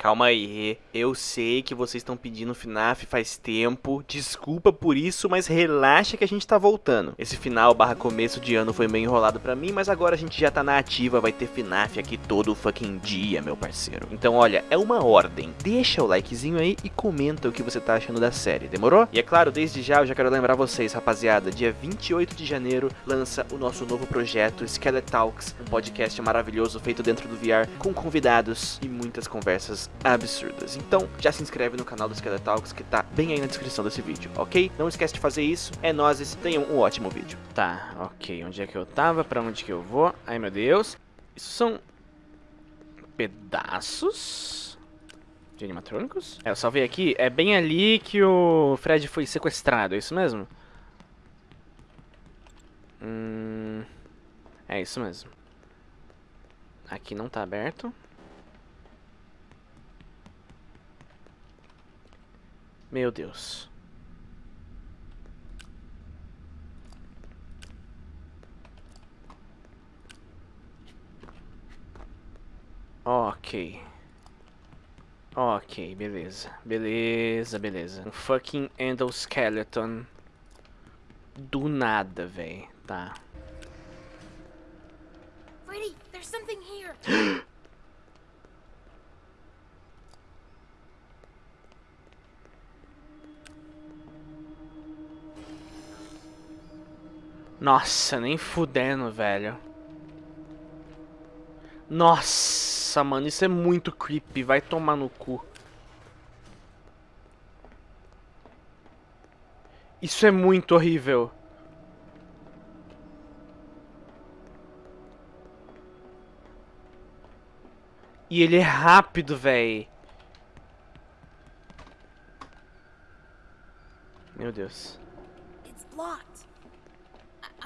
Calma aí, eu sei que vocês estão pedindo FNAF faz tempo, desculpa por isso, mas relaxa que a gente tá voltando. Esse final barra começo de ano foi meio enrolado pra mim, mas agora a gente já tá na ativa, vai ter FNAF aqui todo fucking dia, meu parceiro. Então olha, é uma ordem, deixa o likezinho aí e comenta o que você tá achando da série, demorou? E é claro, desde já eu já quero lembrar vocês, rapaziada, dia 28 de janeiro lança o nosso novo projeto Skeletalks, Talks, um podcast maravilhoso feito dentro do VR com convidados e muitas conversas absurdas. Então, já se inscreve no canal do Skeletalks que tá bem aí na descrição desse vídeo, ok? Não esquece de fazer isso, é nóis, tenham um ótimo vídeo. Tá, ok, onde é que eu tava, pra onde que eu vou? Ai meu Deus, isso são pedaços de animatrônicos? É, eu salvei aqui, é bem ali que o Fred foi sequestrado, é isso mesmo? Hum, é isso mesmo. Aqui não tá aberto. Meu Deus. Ok. Ok, beleza. Beleza, beleza. Um fucking endoskeleton. Do nada, véi. Tá. Freddy, there's something here. Nossa, nem fudendo, velho. Nossa, mano, isso é muito creepy. Vai tomar no cu. Isso é muito horrível. E ele é rápido, velho. Meu Deus. It's blocked.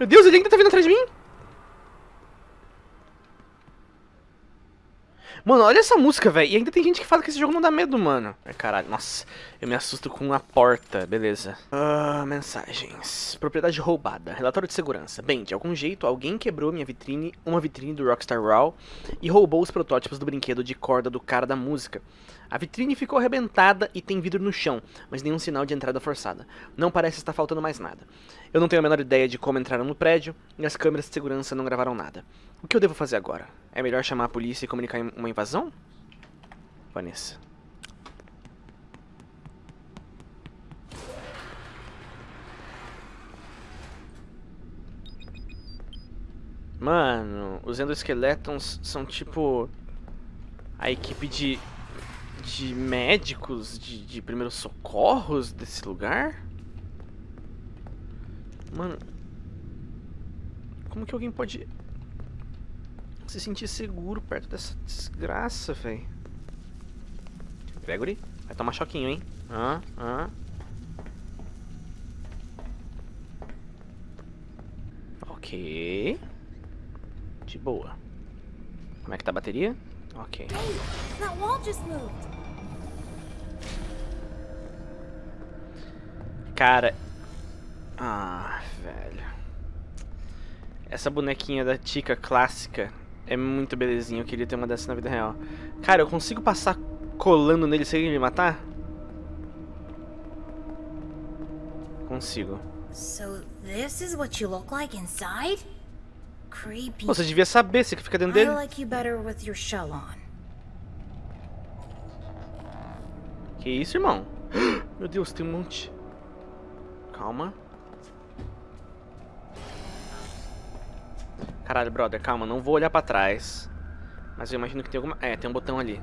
Meu Deus, ele ainda tá vindo atrás de mim? Mano, olha essa música, velho. E ainda tem gente que fala que esse jogo não dá medo, mano. Ai, caralho. Nossa, eu me assusto com a porta. Beleza. Ah, mensagens. Propriedade roubada. Relatório de segurança. Bem, de algum jeito, alguém quebrou minha vitrine, uma vitrine do Rockstar Raw, e roubou os protótipos do brinquedo de corda do cara da música. A vitrine ficou arrebentada e tem vidro no chão, mas nenhum sinal de entrada forçada. Não parece estar faltando mais nada. Eu não tenho a menor ideia de como entraram no prédio, e as câmeras de segurança não gravaram nada. O que eu devo fazer agora? É melhor chamar a polícia e comunicar uma invasão? Vanessa. Mano, os endoskeletons são tipo a equipe de de médicos de, de primeiros socorros desse lugar? Mano, como que alguém pode se sentir seguro perto dessa desgraça, velho? Gregory, vai tomar choquinho, hein? Hã? Hã? Ok. De boa. Como é que tá a bateria? Ok. Hey, that wall just moved. Cara. Ah, velho. Essa bonequinha da Tika clássica é muito belezinha. Eu queria ter uma dessa na vida real. Cara, eu consigo passar colando nele sem ele me matar? Consigo. So this is what you look like inside? Creepy. Pô, você devia saber, você que fica dentro dele. like you better with your shell on. Que isso, irmão? Meu Deus, tem um monte. Calma. Caralho, brother, calma, não vou olhar pra trás. Mas eu imagino que tem alguma... É, tem um botão ali.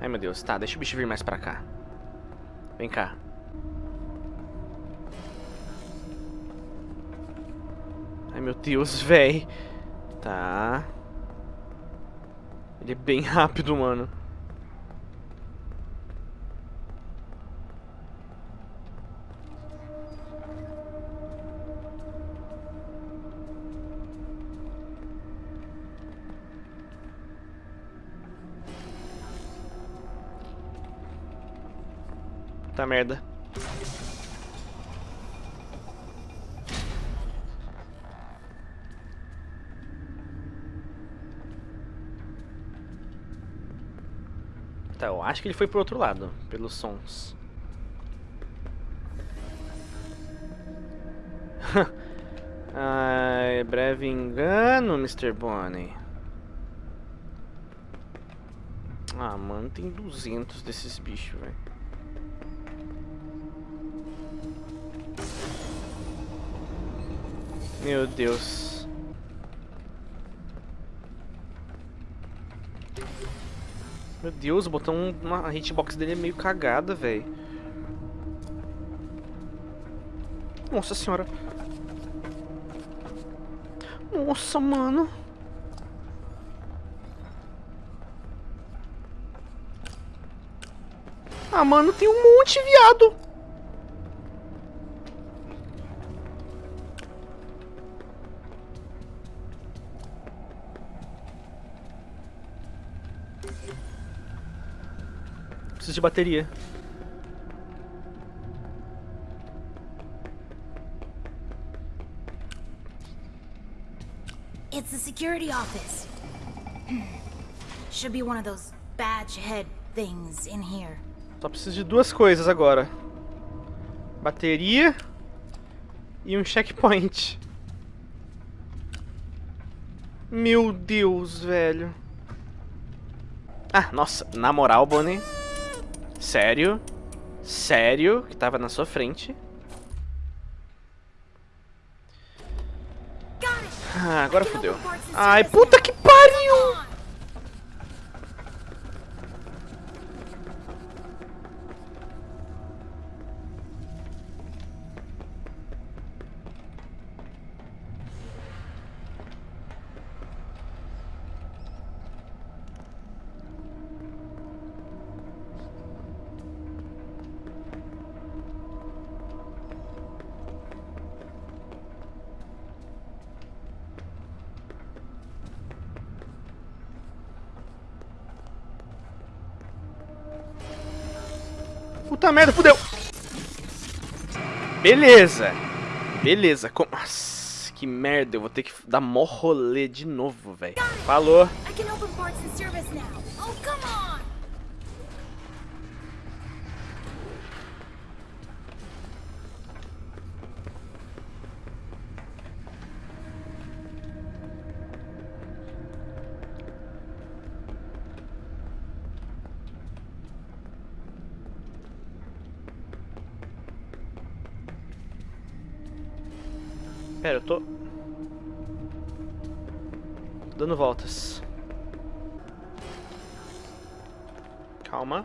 Ai, meu Deus, tá, deixa o bicho vir mais pra cá. Vem cá. Ai, meu Deus, véi. Tá. Ele é bem rápido, mano. Puta merda. Tá, eu acho que ele foi pro outro lado, pelos sons. Ai, breve engano, Mr. Bonnie. Ah, mano, tem 200 desses bichos, velho. Meu Deus. Meu Deus, o botão, uma hitbox dele é meio cagada, velho. Nossa senhora. Nossa, mano. Ah, mano, tem um monte, viado. Preciso de bateria. It's the security office. Should be one of those badge head things in here. Só preciso de duas coisas agora. Bateria e um checkpoint. Meu Deus, velho. Ah, nossa, na moral, Bonnie. Sério? Sério? Que tava na sua frente. Ah, agora fodeu. Ai, puta que Puta merda, fudeu. Beleza. Beleza. Com... Nossa, que merda. Eu vou ter que dar mó rolê de novo, velho. Falou. Pera, eu tô... Dando voltas. Calma.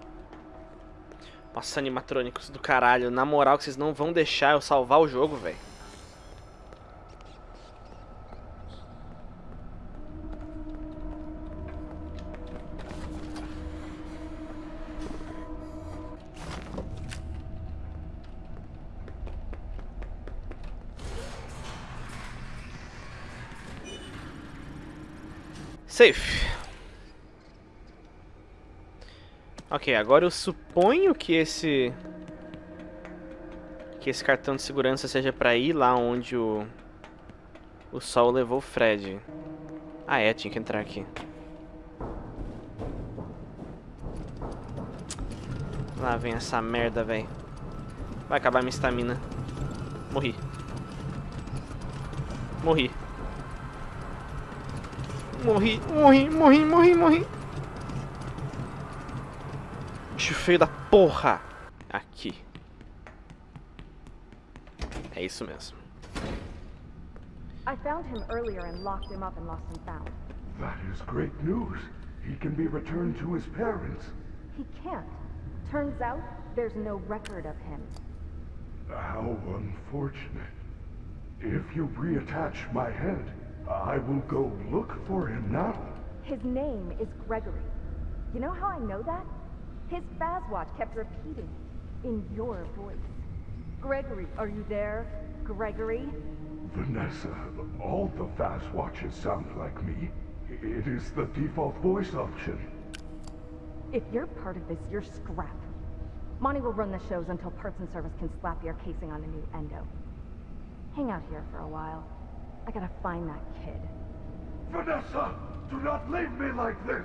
Nossa, animatrônicos do caralho. Na moral que vocês não vão deixar eu salvar o jogo, velho. Safe. Ok, agora eu suponho que esse... Que esse cartão de segurança seja pra ir lá onde o... O sol levou o Fred. Ah é, tinha que entrar aqui. Lá vem essa merda, velho. Vai acabar minha estamina. Morri. Morri. Morri, morri, morri, morri, morri. Bicho feio da porra. Aqui. É isso mesmo. I found him earlier and locked him up in Lost and Found. That is great news. He can be returned to his parents. He can't. Turns out there's no record of him. How unfortunate. If you reattach my head, I will go look for him now. His name is Gregory. You know how I know that? His Fazwatch kept repeating in your voice. Gregory, are you there? Gregory? Vanessa, all the fast watches sound like me. It is the default voice option. If you're part of this, you're scrap. Monty will run the shows until Parts and Service can slap your casing on a new endo. Hang out here for a while. I gotta find that kid. Vanessa, do not leave me like this.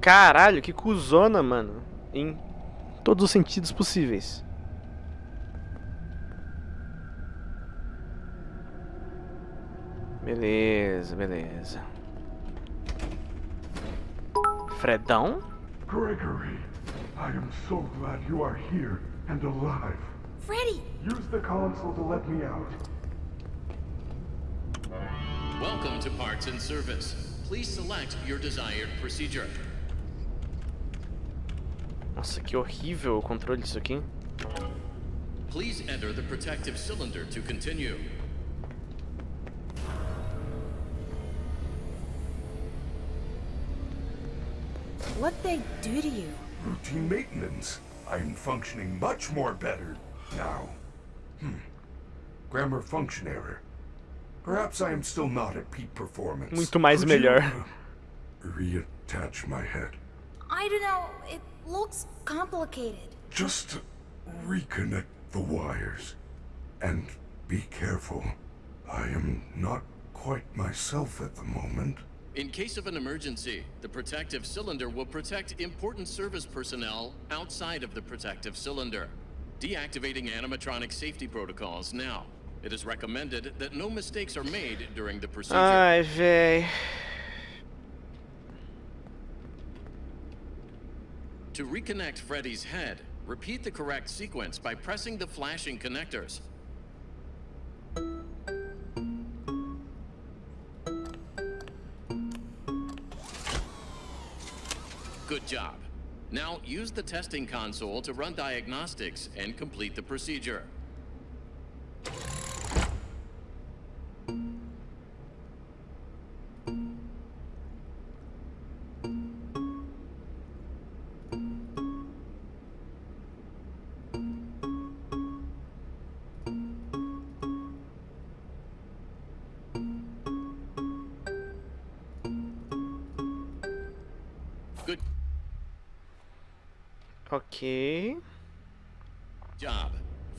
Caralho, que cuzona, mano. Em todos os sentidos possíveis. Beleza, beleza. Fredão? Gregory, I am so glad you are here and alive. Freddy! Use the console to let me out. Welcome to Parts and Service. Please select your desired procedure. Nossa, que horrível o controle disso aqui. Please enter the protective cylinder to continue. What'd they do to you? Routine maintenance. I am functioning much more better now. Hmm. Grammar function error. Perhaps I am still not at peak performance. Muito mais Could you, melhor. uh, reattach my head. I don't know. It looks complicated. Just reconnect the wires. And be careful. I am not quite myself at the moment. In case of an emergency, the protective cylinder will protect important service personnel outside of the protective cylinder. Deactivating animatronic safety protocols now. It is recommended that no mistakes are made during the procedure. Ai, véi. To reconnect Freddy's head, repeat the correct sequence by pressing the flashing connectors. Good job. Now use the testing console to run diagnostics and complete the procedure.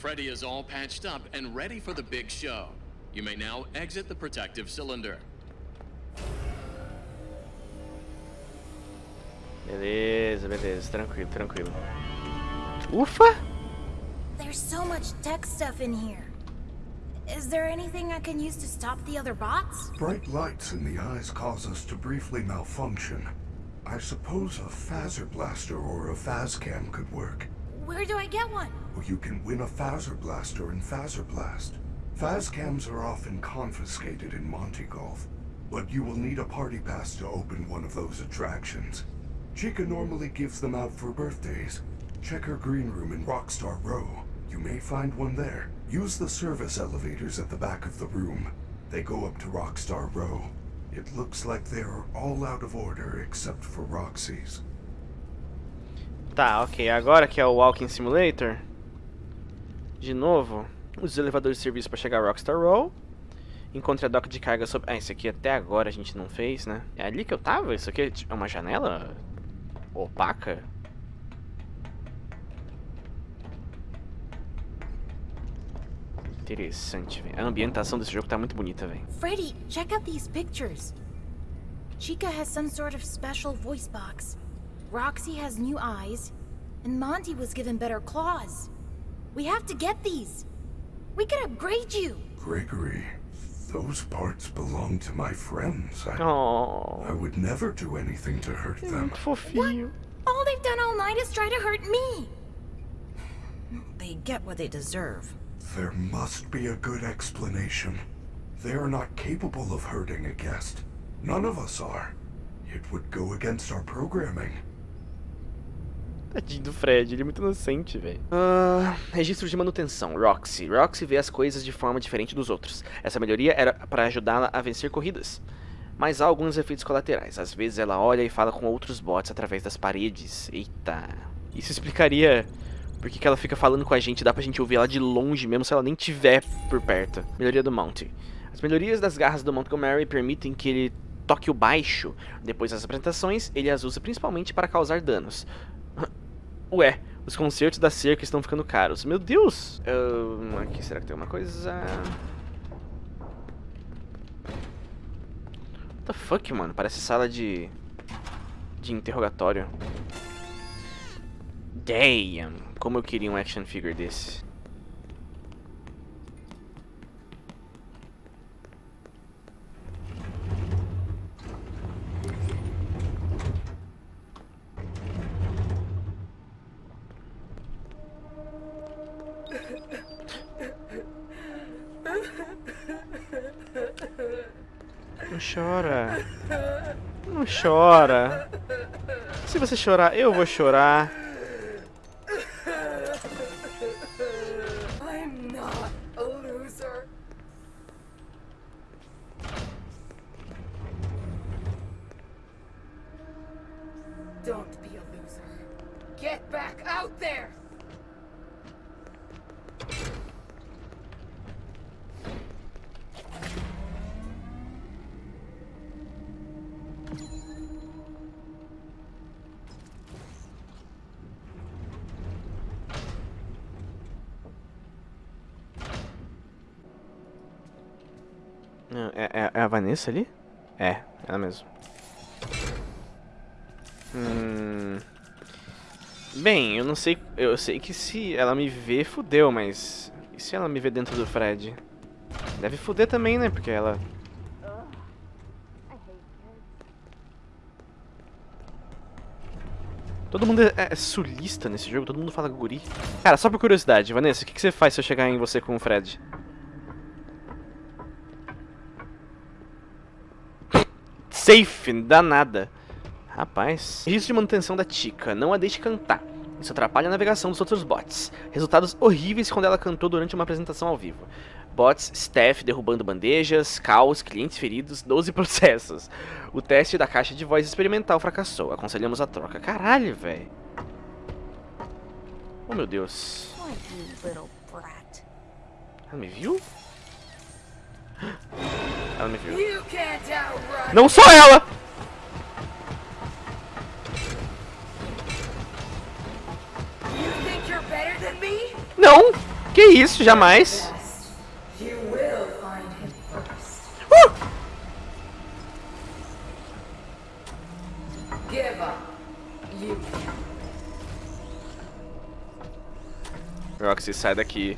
Freddy is all patched up and ready for the big show. You may now exit the protective cylinder. Beleza, beleza. Tranquilo, tranquilo. Ufa! There's so much tech stuff in here. Is there anything I can use to stop the other bots? Bright lights in the eyes cause us to briefly malfunction. I suppose a phaser blaster or a phascam could work. Where do I get one? Or you can win a phaser blaster in Phaser Blast. Phascams are often confiscated in Monte Golf, but you will need a party pass to open one of those attractions. Chica normally gives them out for birthdays. Check her green room in Rockstar Row. You may find one there. Use the service elevators at the back of the room. They go up to Rockstar Row. It looks like they are all out of order except for Roxy's. Tá, ok. Agora que é o Walking Simulator. De novo, os elevadores de serviço para chegar a Rockstar Row. Encontre a doca de carga sobre... Ah, isso aqui até agora a gente não fez, né? É ali que eu tava? Isso aqui é é uma janela opaca? Interessante, velho. A ambientação desse jogo tá muito bonita, velho. Freddy, check out these pictures. Chica has some sort of special voice box. Roxy has new eyes. And Monty was given better claws. We have to get these. We can upgrade you. Gregory, those parts belong to my friends. I, I would never do anything to hurt them. muito fofinho. All they've done all night is try to hurt me. They get what they deserve. There must be a good explanation. They are not capable of hurting a guest. None of us are. It would go against our programming. Tadinho do Fred, ele é muito inocente, velho. Ah, registro de manutenção, Roxy. Roxy vê as coisas de forma diferente dos outros. Essa melhoria era para ajudá-la a vencer corridas. Mas há alguns efeitos colaterais. Às vezes ela olha e fala com outros bots através das paredes. Eita. Isso explicaria por que que ela fica falando com a gente. Dá pra gente ouvir ela de longe mesmo se ela nem tiver por perto. Melhoria do Mount. As melhorias das garras do Montgomery permitem que ele toque o baixo. Depois das apresentações, ele as usa principalmente para causar danos. Ué, Os concertos da cerca estão ficando caros. Meu Deus! Uh, aqui, será que tem alguma coisa? What the fuck, mano? Parece sala de... De interrogatório. Damn! Como eu queria um action figure desse. Chora. Se você chorar, eu vou chorar. Don't be a loser. Get back out there! Vanessa ali? É, ela mesmo. Hum... Bem, eu não sei. Eu sei que se ela me ver, fudeu, mas. E se ela me ver dentro do Fred? Deve fuder também, né? Porque ela. Todo mundo é, é sulista nesse jogo, todo mundo fala guri. Cara, só por curiosidade, Vanessa, o que, que você faz se eu chegar em você com o Fred? Safe, danada. Rapaz. Registro de manutenção da Tika. Não a deixe cantar. Isso atrapalha a navegação dos outros bots. Resultados horríveis quando ela cantou durante uma apresentação ao vivo. Bots, staff derrubando bandejas, caos, clientes feridos, 12 processos. O teste da caixa de voz experimental fracassou. Aconselhamos a troca. Caralho, velho. Oh, meu Deus. Ela me viu? Ela me viu. You can't outrun Não só ela! You think you're better than me? Não! Que isso, jamais! You will find him first. Uh! Give up. You Roxy, sai daqui.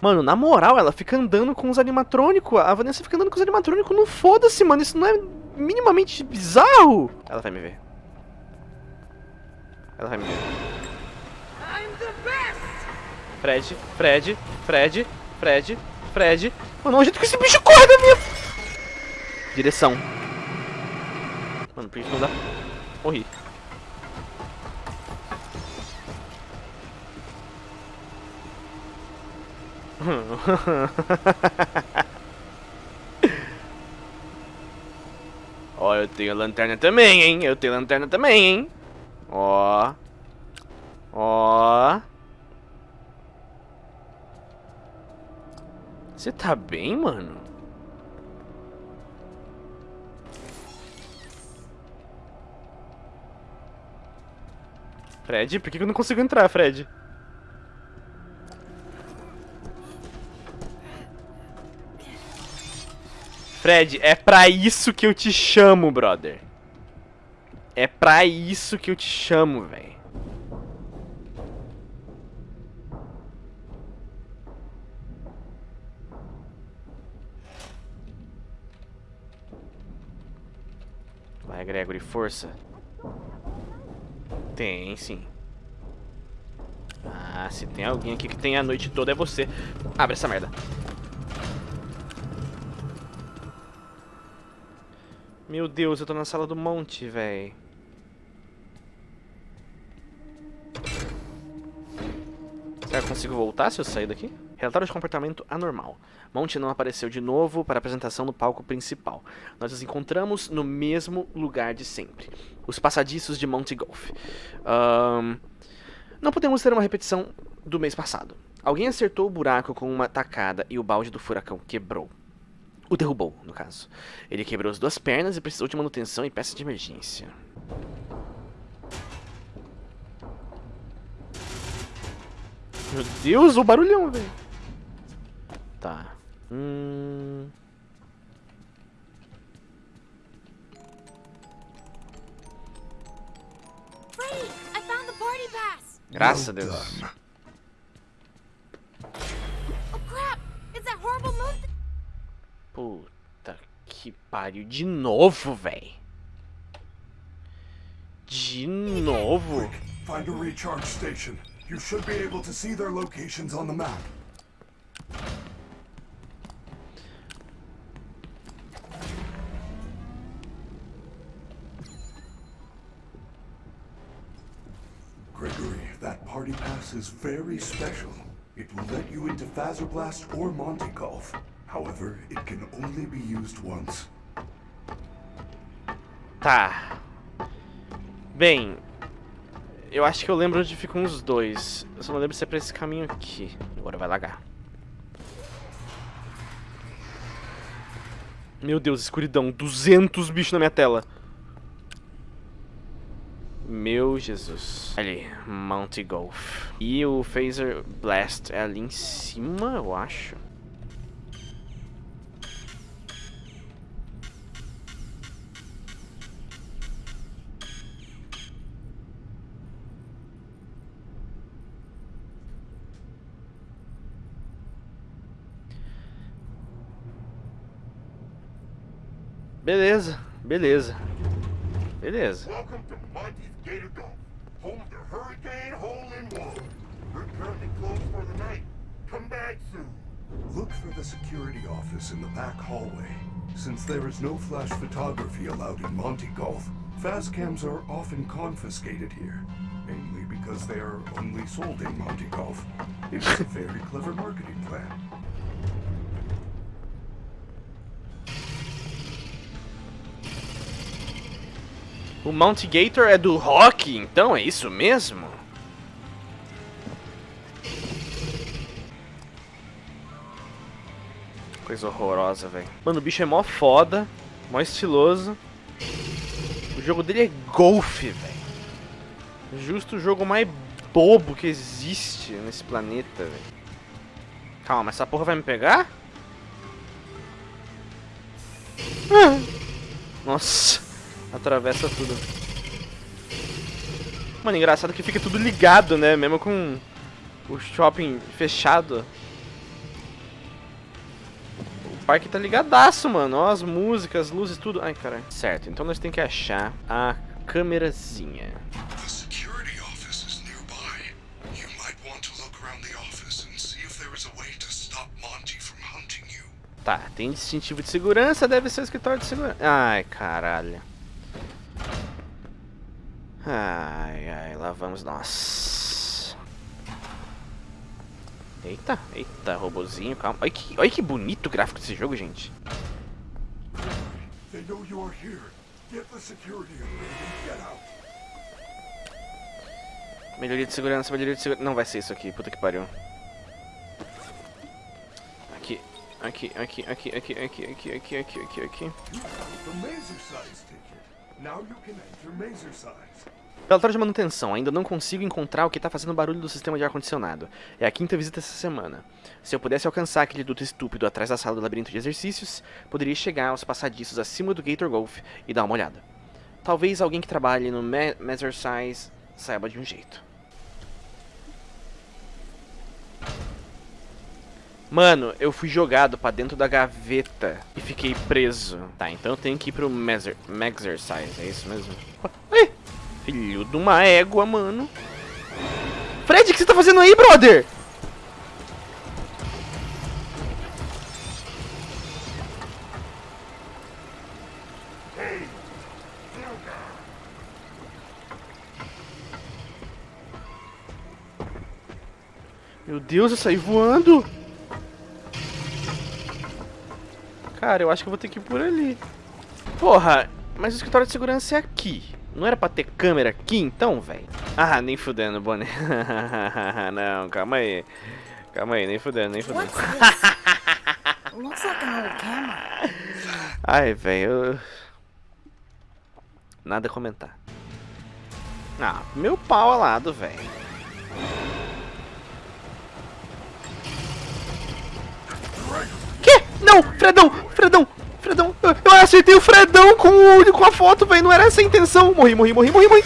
Mano, na moral, ela fica andando com os animatrônicos. A Vanessa fica andando com os animatrônicos. Não foda-se, mano. Isso não é minimamente bizarro. Ela vai me ver. Ela vai me ver. Fred, Fred, Fred, Fred, Fred. Mano, olha o jeito que esse bicho corre da minha... Direção. Mano, por que não dá? Morri. Ó, eu tenho lanterna também, hein? Eu tenho lanterna também, hein? Ó. Ó. Você tá bem, mano? Fred, por que eu não consigo entrar, Fred? Fred, é pra isso que eu te chamo, brother. É pra isso que eu te chamo, velho. Vai, Gregory, força. Tem, sim. Ah, se tem alguém aqui que tem a noite toda é você. Abre essa merda. Meu Deus, eu tô na sala do monte, véi. Será que eu consigo voltar se eu sair daqui? Relatório de comportamento anormal. Monte não apareceu de novo para apresentação no palco principal. Nós nos encontramos no mesmo lugar de sempre. Os passadiços de Monte Golf. Ahn, Não podemos ter uma repetição do mês passado. Alguém acertou o buraco com uma tacada e o balde do furacão quebrou. O derrubou, no caso. Ele quebrou as duas pernas e precisou de manutenção e peça de emergência. Meu Deus, o barulhão, velho. Tá. Hum... Freddy, I found the party pass! Graças a Deus. Oh crap! It's that horrible moon Puta que pariu. De novo, véi. De novo. Find a recharge station. You should be able to see their locations on the map. Gregory, that party pass is very special. It will let you into Blast or Monte Golf. However, it can only be used once. Tá. Bem, eu acho que eu lembro onde ficam os dois. Eu só não lembro se é pra esse caminho aqui. Agora vai lagar. Meu Deus, escuridão. 200 bichos na minha tela. Meu Jesus. Ali, Mount Golf. E o Phaser Blast é ali em cima, eu acho. Beleza, beleza. Beleza. Welcome to Monty's Gator Golf, home of the Hurricane Hole in One. We're currently closed for the night. Come back soon. Look for the security office in the back hallway. Since there is no flash photography allowed in Monte Golf, fast cams are often confiscated here, mainly because they are only sold in Monte Golf. It is a very clever marketing plan. O Mount Gator é do rock, então é isso mesmo? Coisa horrorosa, velho. Mano, o bicho é mó foda, mó estiloso. O jogo dele é golfe, velho. Justo o jogo mais bobo que existe nesse planeta, velho. Calma, essa porra vai me pegar? Ah. Nossa, atravessa tudo. Mano, engraçado que fica tudo ligado, né? Mesmo com o shopping fechado. O parque tá ligadaço, mano. Ó, as músicas, luzes, tudo. Ai, cara. Certo, então nós temos que achar a câmerazinha. The security office is nearby. You might want to look around the office and see if there is a way to stop Monty from hunting you. Tá, tem distintivo de segurança, deve ser o escritório de segurança. Ai, caralho. Ai, ai, lá vamos nós. Eita, eita, robozinho, calma. Olha que, olha que bonito o gráfico desse jogo, gente. Melhoria de segurança, melhoria de segurança. Não vai ser isso aqui, puta que pariu. Aqui, aqui, aqui, aqui, aqui, aqui, aqui, aqui, aqui, aqui, aqui. Relatório de manutenção. Ainda não consigo encontrar o que está fazendo barulho do sistema de ar-condicionado. É a quinta visita essa semana. Se eu pudesse alcançar aquele duto estúpido atrás da sala do labirinto de exercícios, poderia chegar aos passadiços acima do Gator Golf e dar uma olhada. Talvez alguém que trabalhe no Me Measure Size saiba de um jeito. Mano, eu fui jogado pra dentro da gaveta e fiquei preso. Tá, então eu tenho que ir pro Maxercise, é isso mesmo? Ai, filho de uma égua, mano. Fred, o que você tá fazendo aí, brother? Meu Deus, eu saí voando. Cara, eu acho que eu vou ter que ir por ali. Porra, mas o escritório de segurança é aqui. Não era pra ter câmera aqui então, velho? Ah, nem fudendo, Bonnie. Não, calma aí. Calma aí, nem fudendo, nem fudendo. What's this? It looks like an old camera. Ai, velho. Nada a comentar. Ah, meu pau alado, velho. Não! Fredão! Fredão! Fredão! Eu, acertei o Fredão com, o, com a foto, velho. Não era essa a intenção. Morri, morri, morri, morri, morri.